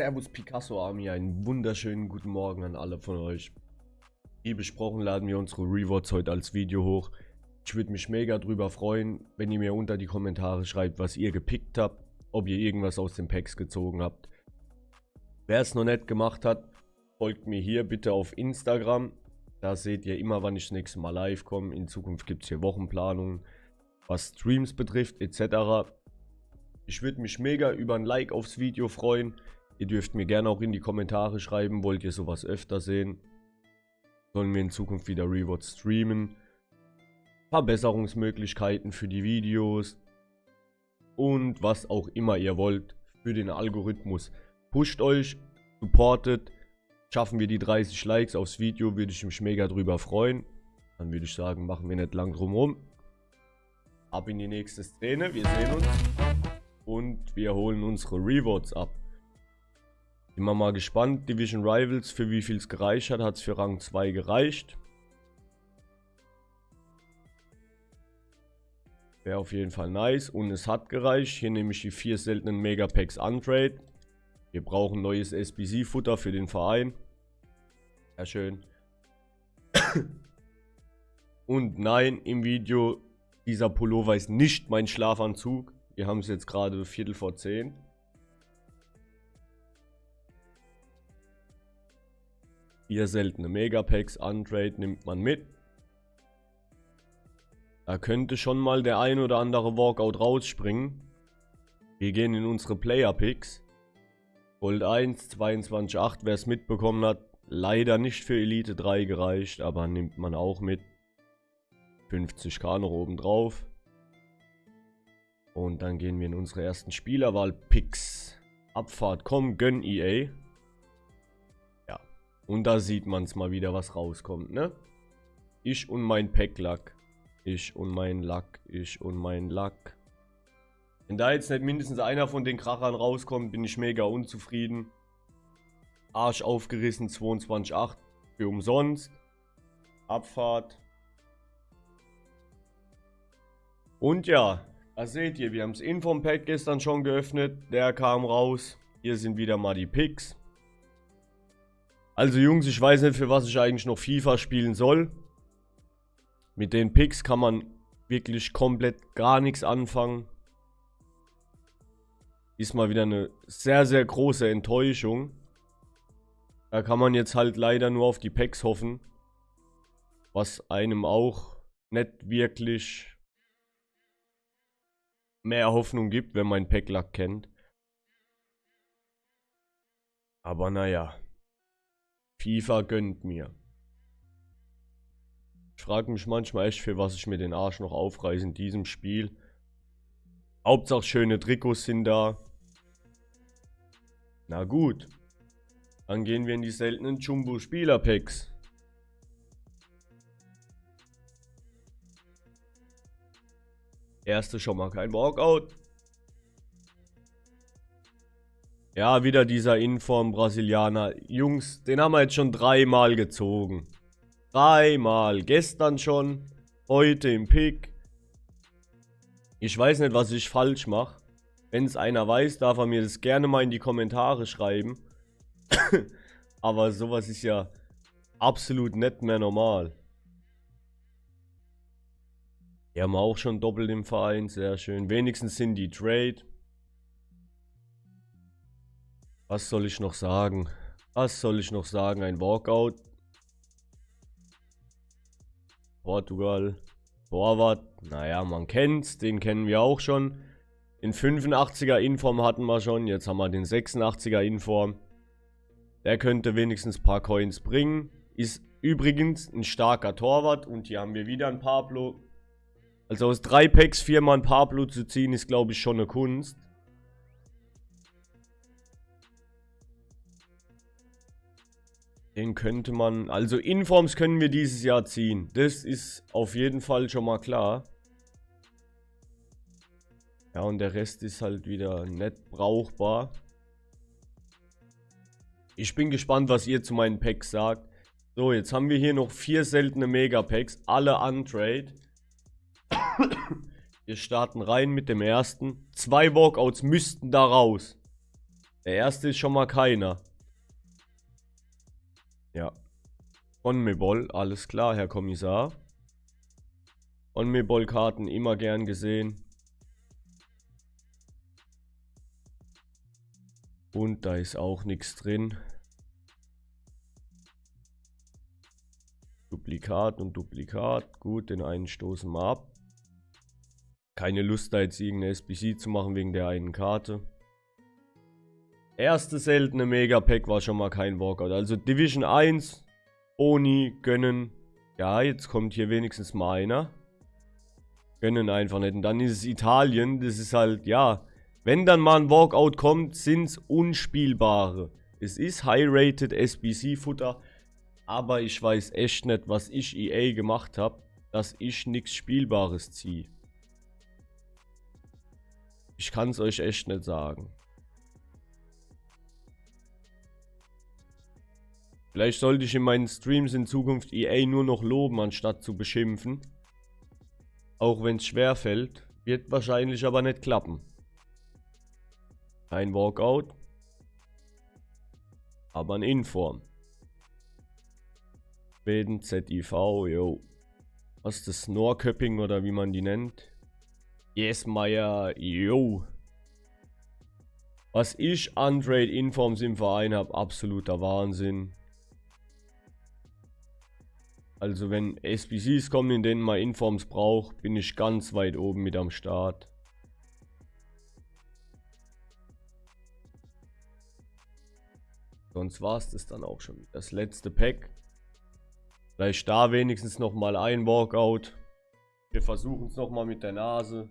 Servus Picasso Army, einen wunderschönen guten Morgen an alle von euch. Wie besprochen laden wir unsere Rewards heute als Video hoch. Ich würde mich mega drüber freuen, wenn ihr mir unter die Kommentare schreibt, was ihr gepickt habt, ob ihr irgendwas aus den Packs gezogen habt. Wer es noch nicht gemacht hat, folgt mir hier bitte auf Instagram. Da seht ihr immer, wann ich das nächste Mal live komme. In Zukunft gibt es hier Wochenplanungen, was Streams betrifft etc. Ich würde mich mega über ein Like aufs Video freuen. Ihr dürft mir gerne auch in die Kommentare schreiben, wollt ihr sowas öfter sehen? Sollen wir in Zukunft wieder Rewards streamen? Verbesserungsmöglichkeiten für die Videos und was auch immer ihr wollt für den Algorithmus. Pusht euch, supportet, schaffen wir die 30 Likes aufs Video, würde ich mich mega drüber freuen. Dann würde ich sagen, machen wir nicht lang drum rum. Ab in die nächste Szene, wir sehen uns und wir holen unsere Rewards ab. Bin mal gespannt. Division Rivals, für wie viel es gereicht hat. Hat es für Rang 2 gereicht. Wäre auf jeden Fall nice. Und es hat gereicht. Hier nehme ich die vier seltenen Megapacks Untrade. Wir brauchen neues SBC-Futter für den Verein. Sehr schön. Und nein, im Video, dieser Pullover ist nicht mein Schlafanzug. Wir haben es jetzt gerade Viertel vor 10. Vier seltene Megapacks, Untrade nimmt man mit. Da könnte schon mal der ein oder andere Walkout rausspringen. Wir gehen in unsere Player Picks. Gold 1, 22,8, wer es mitbekommen hat. Leider nicht für Elite 3 gereicht, aber nimmt man auch mit. 50k noch oben drauf. Und dann gehen wir in unsere ersten Spielerwahl-Picks. Abfahrt, komm, gönn EA. Und da sieht man es mal wieder, was rauskommt, ne? Ich und mein Packlack. Ich und mein Lack. Ich und mein Lack. Wenn da jetzt nicht mindestens einer von den Krachern rauskommt, bin ich mega unzufrieden. Arsch aufgerissen, 22,8 für umsonst. Abfahrt. Und ja, da seht ihr, wir haben das Inform-Pack gestern schon geöffnet. Der kam raus. Hier sind wieder mal die Picks. Also Jungs, ich weiß nicht, für was ich eigentlich noch FIFA spielen soll. Mit den Picks kann man wirklich komplett gar nichts anfangen. Ist mal wieder eine sehr, sehr große Enttäuschung. Da kann man jetzt halt leider nur auf die Packs hoffen. Was einem auch nicht wirklich mehr Hoffnung gibt, wenn man Packlack kennt. Aber naja. FIFA gönnt mir. Ich frage mich manchmal echt, für was ich mir den Arsch noch aufreiße in diesem Spiel. Hauptsache schöne Trikots sind da. Na gut. Dann gehen wir in die seltenen Jumbo Spieler Packs. Erste schon mal kein Walkout. Ja, wieder dieser Inform Brasilianer. Jungs, den haben wir jetzt schon dreimal gezogen. Dreimal. Gestern schon. Heute im Pick. Ich weiß nicht, was ich falsch mache. Wenn es einer weiß, darf er mir das gerne mal in die Kommentare schreiben. Aber sowas ist ja absolut nicht mehr normal. Wir haben auch schon doppelt im Verein, sehr schön. Wenigstens sind die Trade. Was soll ich noch sagen? Was soll ich noch sagen? Ein Walkout. Portugal. Torwart. Naja, man kennt's. Den kennen wir auch schon. Den 85er Inform hatten wir schon. Jetzt haben wir den 86er Inform. Der könnte wenigstens ein paar Coins bringen. Ist übrigens ein starker Torwart. Und hier haben wir wieder ein Pablo. Also aus drei Packs viermal ein Pablo zu ziehen, ist glaube ich schon eine Kunst. Den könnte man... Also Informs können wir dieses Jahr ziehen. Das ist auf jeden Fall schon mal klar. Ja, und der Rest ist halt wieder nicht brauchbar. Ich bin gespannt, was ihr zu meinen Packs sagt. So, jetzt haben wir hier noch vier seltene Megapacks. Alle untrade. wir starten rein mit dem ersten. Zwei Walkouts müssten da raus. Der erste ist schon mal keiner. Ja. Conmebol, alles klar, Herr Kommissar. Conmebol-Karten immer gern gesehen. Und da ist auch nichts drin. Duplikat und Duplikat. Gut, den einen stoßen wir ab. Keine Lust da jetzt irgendeine SBC zu machen wegen der einen Karte. Erste seltene Megapack war schon mal kein Walkout. Also Division 1, Oni, gönnen. Ja, jetzt kommt hier wenigstens mal einer. Gönnen einfach nicht. Und dann ist es Italien. Das ist halt, ja. Wenn dann mal ein Walkout kommt, sind es unspielbare. Es ist High-Rated SBC-Futter. Aber ich weiß echt nicht, was ich EA gemacht habe, dass ich nichts Spielbares ziehe. Ich kann es euch echt nicht sagen. Vielleicht sollte ich in meinen Streams in Zukunft EA nur noch loben, anstatt zu beschimpfen. Auch wenn es schwer fällt. Wird wahrscheinlich aber nicht klappen. Kein Walkout. Aber ein Inform. Schweden, ZIV, yo. Was ist das? Snorköpping oder wie man die nennt? Yes, Meier, yo. Was ich an Trade Informs im Verein habe, absoluter Wahnsinn. Also wenn SBCs kommen, in denen man Informs braucht, bin ich ganz weit oben mit am Start. Sonst war es das dann auch schon. Das letzte Pack. Vielleicht da wenigstens nochmal ein Walkout. Wir versuchen es nochmal mit der Nase.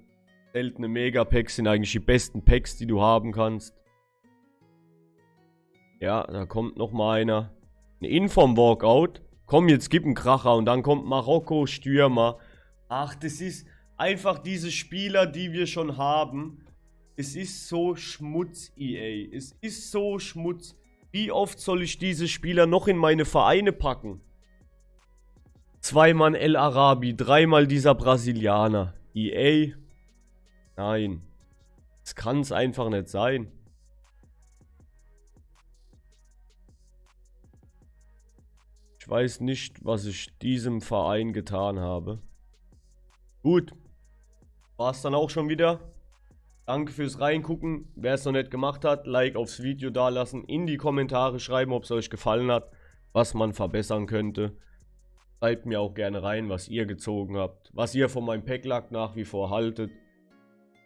Seltene Mega-Packs sind eigentlich die besten Packs, die du haben kannst. Ja, da kommt nochmal einer. Ein Inform-Walkout. Komm, jetzt gib einen Kracher und dann kommt Marokko Stürmer. Ach, das ist einfach diese Spieler, die wir schon haben. Es ist so Schmutz, EA. Es ist so Schmutz. Wie oft soll ich diese Spieler noch in meine Vereine packen? Zweimal El Arabi, dreimal dieser Brasilianer. EA? Nein. Das kann es einfach nicht sein. Weiß nicht, was ich diesem Verein getan habe. Gut. War es dann auch schon wieder. Danke fürs Reingucken. Wer es noch nicht gemacht hat, Like aufs Video dalassen. In die Kommentare schreiben, ob es euch gefallen hat. Was man verbessern könnte. Schreibt mir auch gerne rein, was ihr gezogen habt. Was ihr von meinem Packlack nach wie vor haltet.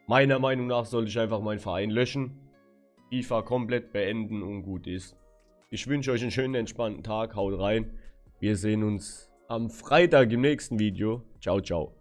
Meiner Meinung nach sollte ich einfach meinen Verein löschen. FIFA komplett beenden und gut ist. Ich wünsche euch einen schönen, entspannten Tag. Haut rein. Wir sehen uns am Freitag im nächsten Video. Ciao, ciao.